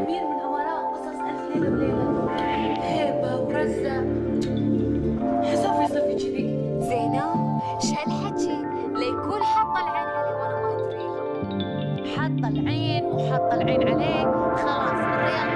أمير من أمراء قصص ألف ليلة وليلة. هيبة ورزة حصافي صافي كذي. زينب شهالحكي ليكون حاطه العين عليه وأنا ما أدري؟ حاطه العين وحاطه العين عليه. خلاص الريال